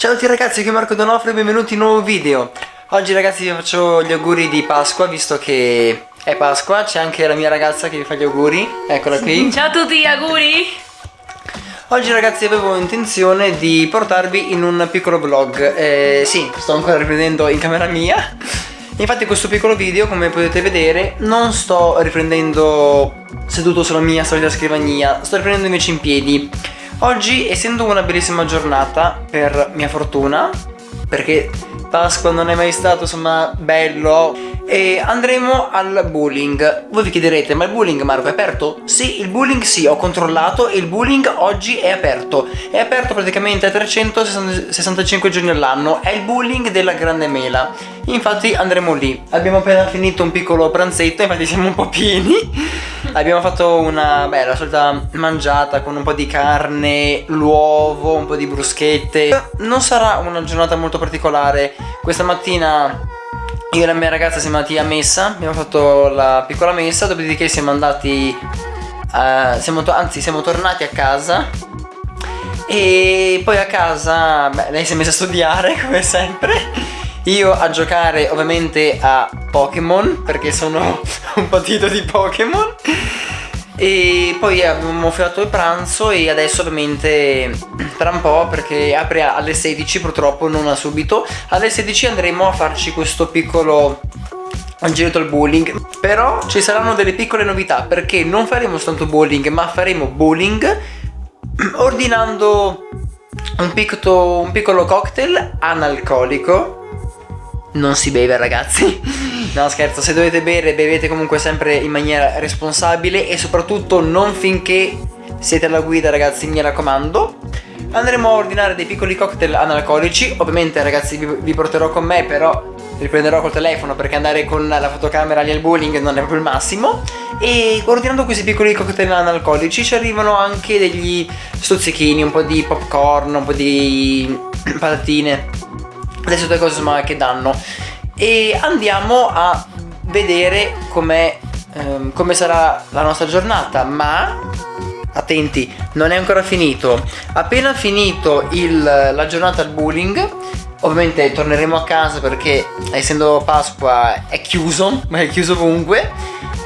Ciao a tutti ragazzi, qui è Marco Donofrio e benvenuti in un nuovo video. Oggi ragazzi vi faccio gli auguri di Pasqua visto che è Pasqua C'è anche la mia ragazza che vi fa gli auguri Eccola qui. Ciao a tutti, auguri! Oggi ragazzi avevo intenzione di portarvi in un piccolo vlog. Eh, Sì, sto ancora riprendendo in camera mia. Infatti questo piccolo video come potete vedere non sto riprendendo seduto sulla mia solita scrivania Sto riprendendo invece in piedi Oggi essendo una bellissima giornata per mia fortuna perché Pasqua non è mai stato insomma bello e andremo al bowling. Voi vi chiederete ma il bowling Marco è aperto? sì il bowling sì ho controllato e il bowling oggi è aperto. È aperto praticamente a 365 giorni all'anno è il bowling della grande mela. Infatti andremo lì. Abbiamo appena finito un piccolo pranzetto infatti siamo un po' pieni abbiamo fatto una beh la solita mangiata con un po' di carne l'uovo un po' di bruschette. Non sarà una giornata molto particolare. Questa mattina io e la mia ragazza siamo andati a messa, abbiamo fatto la piccola messa, dopodiché siamo andati, uh, siamo anzi siamo tornati a casa. E poi a casa, beh, lei si è messa a studiare come sempre, io a giocare ovviamente a Pokémon perché sono un patito di Pokémon e poi abbiamo fatto il pranzo e adesso ovviamente tra un po' perché apre alle 16 purtroppo non a subito alle 16 andremo a farci questo piccolo giretto al bowling. Però ci saranno delle piccole novità perché non faremo soltanto bowling ma faremo bowling ordinando un, picco, un piccolo cocktail analcolico. Non si beve ragazzi No scherzo, se dovete bere bevete comunque sempre in maniera responsabile e soprattutto non finché siete alla guida ragazzi mi raccomando. Andremo a ordinare dei piccoli cocktail analcolici. Ovviamente ragazzi vi, vi porterò con me però riprenderò col telefono perché andare con la fotocamera lì al bowling non è proprio il massimo. E ordinando questi piccoli cocktail analcolici ci arrivano anche degli stuzzichini, un po' di popcorn, un po' di patatine. Adesso due cose che danno e andiamo a vedere com'è ehm, come sarà la nostra giornata ma attenti non è ancora finito. Appena finito il, la giornata al bowling ovviamente torneremo a casa perché essendo Pasqua è chiuso ma è chiuso ovunque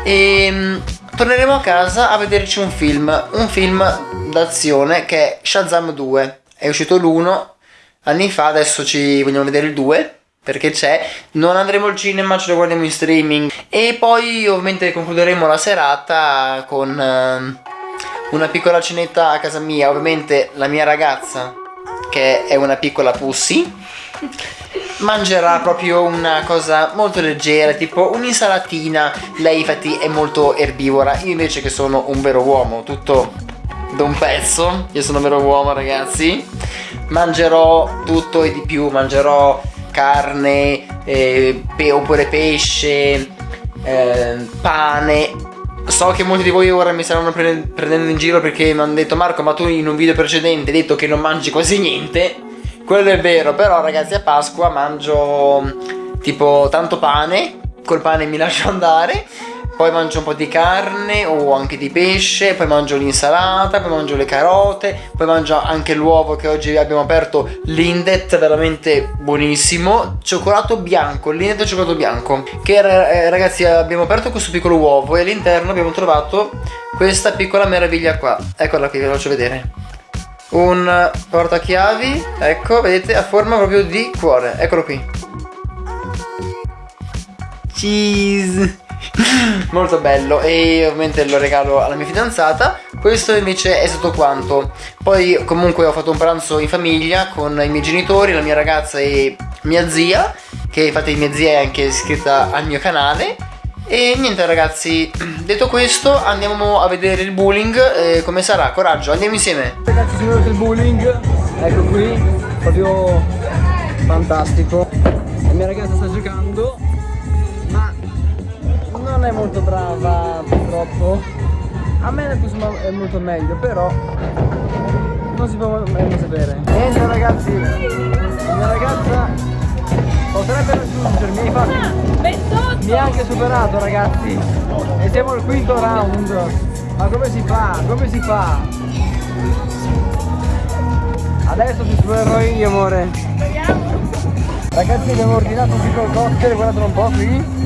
e ehm, torneremo a casa a vederci un film un film d'azione che è Shazam 2 è uscito l'1 anni fa adesso ci vogliamo vedere il 2 perché c'è non andremo al cinema ce lo guardiamo in streaming. E poi ovviamente concluderemo la serata con uh, una piccola cenetta a casa mia. Ovviamente la mia ragazza che è una piccola pussy mangerà proprio una cosa molto leggera tipo un'insalatina. Lei infatti è molto erbivora. Io invece che sono un vero uomo tutto da un pezzo io sono un vero uomo ragazzi mangerò tutto e di più. Mangerò carne eh, oppure pesce eh, pane. So che molti di voi ora mi staranno pre prendendo in giro perché mi hanno detto Marco ma tu in un video precedente hai detto che non mangi quasi niente? Quello è vero però ragazzi a Pasqua mangio tipo tanto pane col pane mi lascio andare poi mangio un po' di carne o anche di pesce, poi mangio l'insalata, poi mangio le carote, poi mangio anche l'uovo che oggi abbiamo aperto, l'Indet, veramente buonissimo, cioccolato bianco, l'Indet cioccolato bianco, che eh, ragazzi abbiamo aperto questo piccolo uovo e all'interno abbiamo trovato questa piccola meraviglia qua, eccola qui, ve la faccio vedere. Un portachiavi, ecco, vedete, a forma proprio di cuore, eccolo qui. Cheese! molto bello. E ovviamente lo regalo alla mia fidanzata. Questo invece è tutto quanto. Poi comunque ho fatto un pranzo in famiglia con i miei genitori la mia ragazza e mia zia che infatti mia zia è anche iscritta al mio canale. E niente ragazzi detto questo andiamo a vedere il bowling eh, come sarà. Coraggio andiamo insieme. Ragazzi sono venuto il bowling ecco qui proprio fantastico. La mia ragazza sta giocando non è molto brava purtroppo. A me è molto meglio però non si può mai sapere. Niente ragazzi. La mia ragazza potrebbe raggiungermi infatti mi ha anche superato ragazzi. E siamo al quinto round. Ma come si fa? come si fa? Adesso ti esplorerò io amore. Ragazzi abbiamo ordinato un piccolo cocktail, guardatelo un po' qui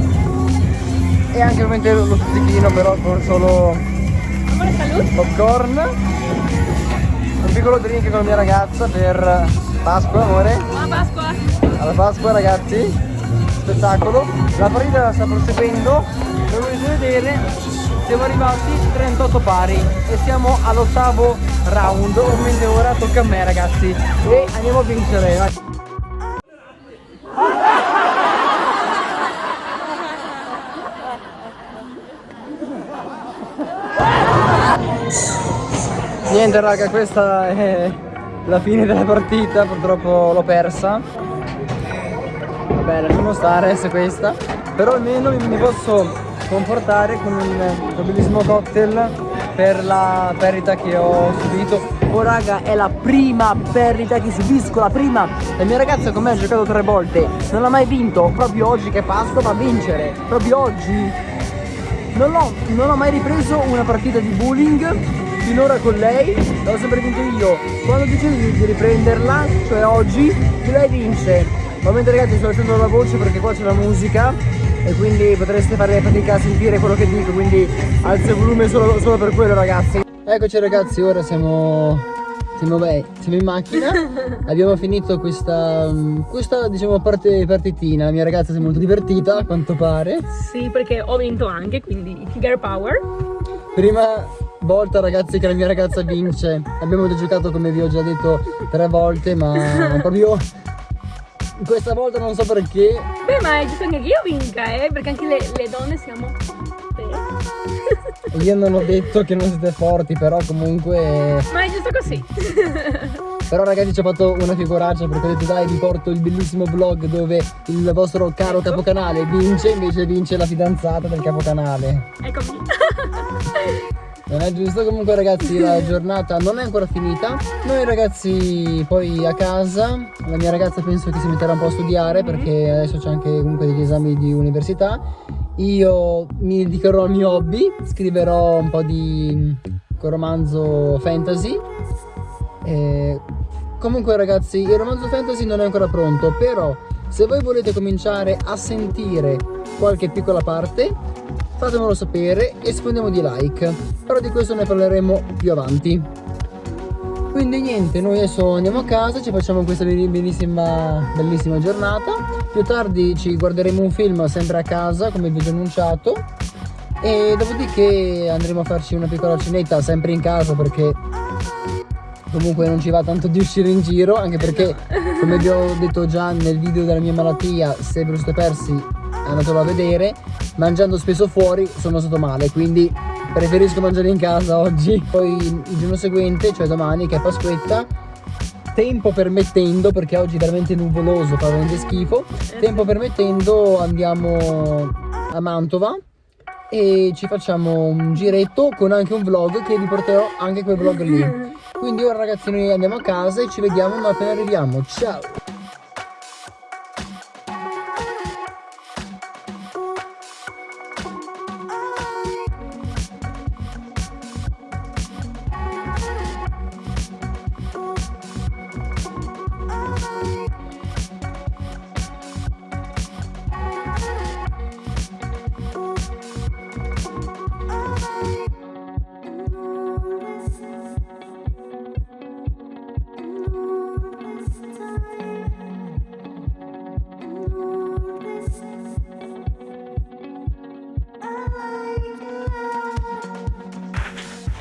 E anche ovviamente lo stuzzichino però con solo popcorn. Un piccolo drink con la mia ragazza per Pasqua amore. Buona Pasqua. Alla Pasqua ragazzi. Spettacolo. La partita sta proseguendo. Come potete vedere? Siamo arrivati 38 pari e siamo all'ottavo round. Ovviamente ora tocca a me ragazzi. E andiamo a vincere niente raga questa è la fine della partita purtroppo l'ho persa. Vabbè lasciamo stare se questa però almeno mi posso comportare con un, bellissimo cocktail per la perdita che ho subito. Oh raga è la prima perdita che subisco La prima. La mia ragazza con me ha giocato tre volte Non ha mai vinto Proprio oggi che passo va a vincere Proprio oggi. Non ho mai ripreso una partita di bowling Finora con lei L'ho sempre vinto io. Quando decido di riprenderla Cioè oggi Lei vince. Ovviamente ragazzi sto lasciando la voce perché qua c'è la musica e quindi potreste fare fatica a sentire quello che dico quindi alzo il volume solo, solo per quello ragazzi. Eccoci ragazzi ora siamo siamo, beh, siamo in macchina. Abbiamo finito questa, questa diciamo parte, partitina. La mia ragazza si è molto divertita a quanto pare. Sì perché ho vinto anche quindi girl power. Prima volta ragazzi che la mia ragazza vince abbiamo già giocato come vi ho già detto tre volte ma proprio questa volta non so perché. Beh, ma è giusto che io vinca, eh? Perché anche le, le donne siamo Io non ho detto che non siete forti, però comunque... Ma è giusto così. Però ragazzi ci ho fatto una figuraccia perché ho detto dai vi porto il bellissimo vlog dove il vostro caro ecco. capocanale vince, invece vince la fidanzata del capocanale. Eccomi. Non è giusto, comunque ragazzi la giornata non è ancora finita. Noi ragazzi poi a casa La mia ragazza penso che si metterà un po' a studiare Perché adesso c'è anche comunque degli esami di università. Io mi dedicherò al mio hobby Scriverò un po' di romanzo fantasy. E Comunque ragazzi il romanzo fantasy non è ancora pronto Però se voi volete cominciare a sentire qualche piccola parte fatemelo sapere e sfondiamo di like. Però di questo ne parleremo più avanti. Quindi niente noi adesso andiamo a casa ci facciamo questa bellissima bellissima giornata. Più tardi ci guarderemo un film sempre a casa come vi ho già annunciato. E dopodiché andremo a farci una piccola cenetta sempre in casa perché comunque non ci va tanto di uscire in giro anche perché come vi ho detto già nel video della mia malattia se ve lo siete persi andatelo a vedere. Mangiando spesso fuori sono stato male quindi preferisco mangiare in casa oggi. Poi il giorno seguente cioè domani che è Pasquetta tempo permettendo perché oggi è veramente nuvoloso fa veramente schifo tempo permettendo andiamo a Mantova e ci facciamo un giretto con anche un vlog che vi porterò anche quel vlog lì. Quindi ora ragazzi noi andiamo a casa e ci vediamo appena arriviamo. Ciao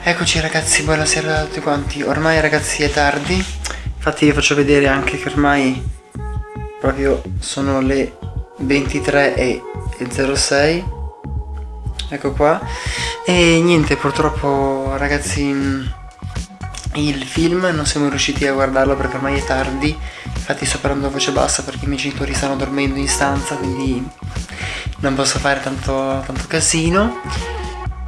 Eccoci ragazzi, buonasera a tutti quanti. Ormai ragazzi è tardi. Infatti vi faccio vedere anche che ormai Proprio sono le 23.06 Ecco qua. E niente purtroppo ragazzi Il film non siamo riusciti a guardarlo perché ormai è tardi. Infatti sto parlando a voce bassa perché i miei genitori stanno dormendo in stanza Quindi non posso fare tanto, tanto casino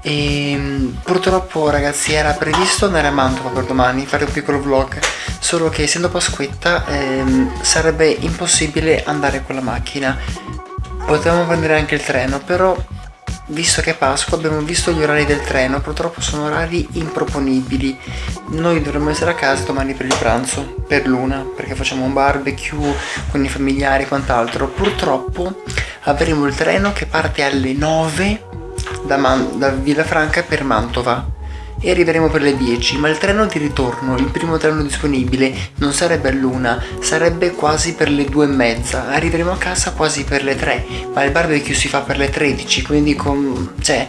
e ehm, purtroppo ragazzi era previsto andare a Mantova per domani, fare un piccolo vlog Solo che essendo Pasquetta ehm, sarebbe impossibile andare con la macchina Potevamo prendere anche il treno però visto che è Pasqua abbiamo visto gli orari del treno, purtroppo sono orari improponibili. Noi dovremmo essere a casa domani per il pranzo, per l'una, perché facciamo un barbecue con i familiari e quant'altro. Purtroppo avremo il treno che parte alle 9 da, Man da Villafranca per Mantova. E arriveremo per le 10, ma il treno di ritorno, il primo treno disponibile, non sarebbe all'una, sarebbe quasi per le 2 e mezza. Arriveremo a casa quasi per le 3, ma il barbecue si fa per le 13, quindi con... cioè...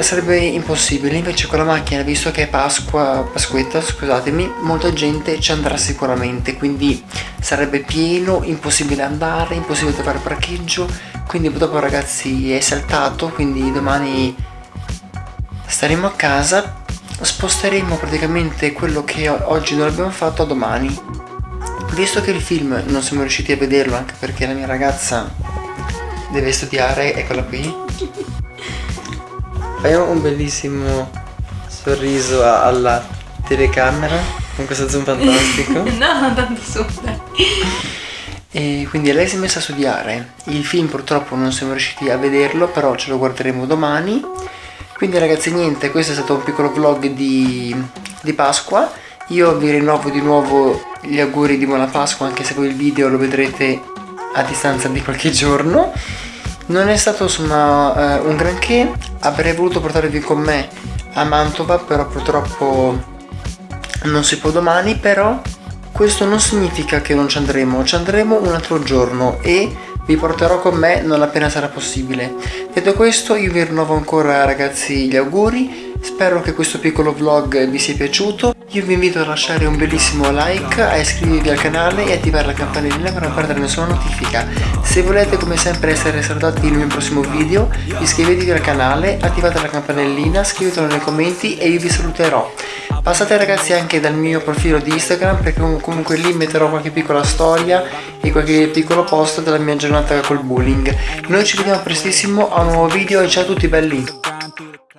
Sarebbe impossibile, invece con la macchina, visto che è Pasqua, Pasquetta, scusatemi, molta gente ci andrà sicuramente, quindi sarebbe pieno, impossibile andare, impossibile trovare parcheggio, quindi dopo ragazzi è saltato, quindi domani staremo a casa, sposteremo praticamente quello che oggi non abbiamo fatto a domani. Visto che il film non siamo riusciti a vederlo anche perché la mia ragazza deve studiare, eccola qui. Fai un bellissimo sorriso alla telecamera con questo zoom fantastico. no, tanto zoom. E quindi lei si è messa a studiare. Il film purtroppo non siamo riusciti a vederlo, però ce lo guarderemo domani. Quindi ragazzi niente, questo è stato un piccolo vlog di, di Pasqua. Io vi rinnovo di nuovo gli auguri di buona Pasqua, anche se voi il video lo vedrete a distanza di qualche giorno. Non è stato insomma eh, un granché, avrei voluto portarvi con me a Mantova, però purtroppo non si può domani, però questo non significa che non ci andremo, ci andremo un altro giorno e vi porterò con me non appena sarà possibile. Detto questo io vi rinnovo ancora ragazzi gli auguri, spero che questo piccolo vlog vi sia piaciuto. Io vi invito a lasciare un bellissimo like, a iscrivervi al canale e attivare la campanellina per non perdere nessuna notifica. Se volete come sempre essere salutati nel mio prossimo video, iscrivetevi al canale, attivate la campanellina, scrivetelo nei commenti e io vi saluterò. Passate ragazzi anche dal mio profilo di Instagram perché comunque lì metterò qualche piccola storia e qualche piccolo post della mia giornata col bullying. Noi ci vediamo prestissimo a un nuovo video e ciao a tutti belli!